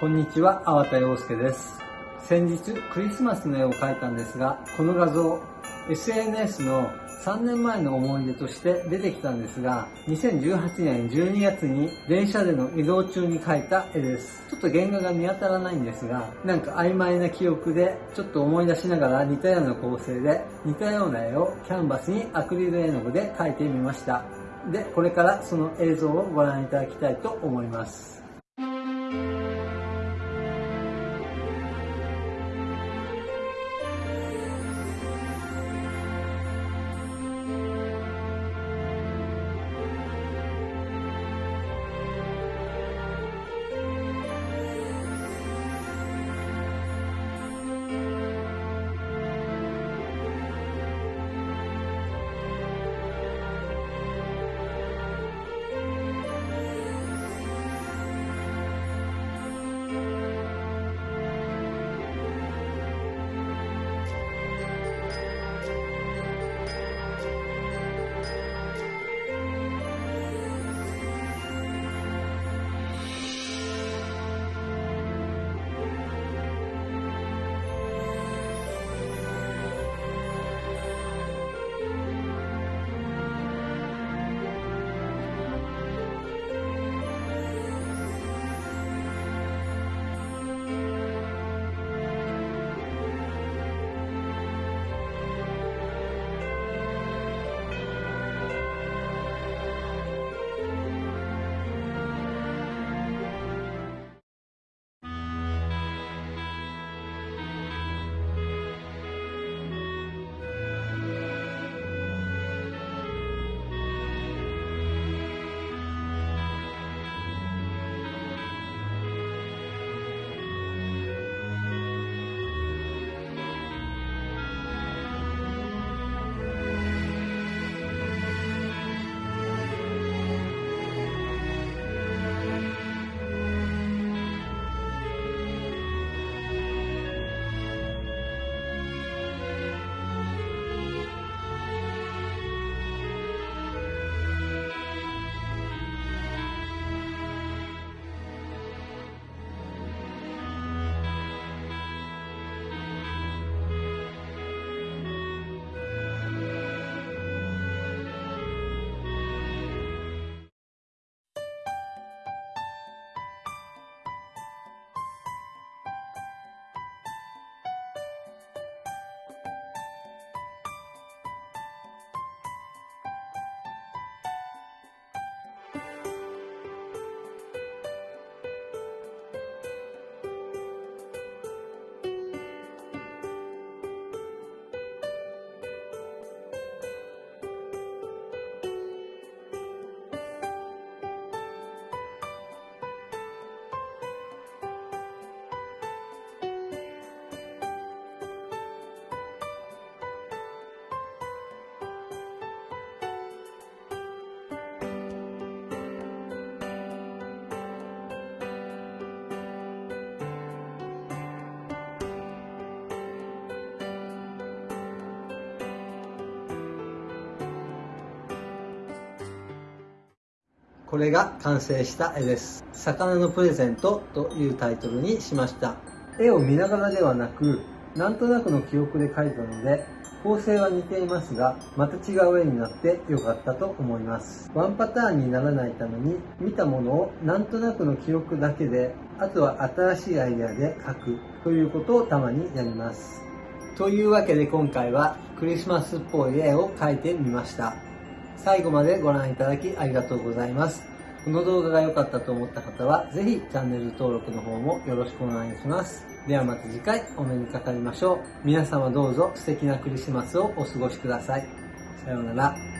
こんにちは、粟田洋介です。先日、クリスマスの絵を描いたんですが、この画像、SNS の3年前の思い出として出てきたんですが、2018年12月に電車での移動中に描いた絵です。ちょっと原画が見当たらないんですが、なんか曖昧な記憶で、ちょっと思い出しながら似たような構成で、似たような絵をキャンバスにアクリル絵の具で描いてみました。で、これからその映像をご覧いただきたいと思います。これが完成した絵です。魚のプレゼントというタイトルにしました。絵を見ながらではなく、なんとなくの記憶で描いたので、構成は似ていますが、また違う絵になって良かったと思います。ワンパターンにならないために、見たものをなんとなくの記憶だけで、あとは新しいアイデアで描くということをたまにやります。というわけで今回はクリスマスっぽい絵を描いてみました。最後までご覧いただきありがとうございます。この動画が良かったと思った方は、ぜひチャンネル登録の方もよろしくお願いします。ではまた次回お目にかかりましょう。皆様どうぞ素敵なクリスマスをお過ごしください。さようなら。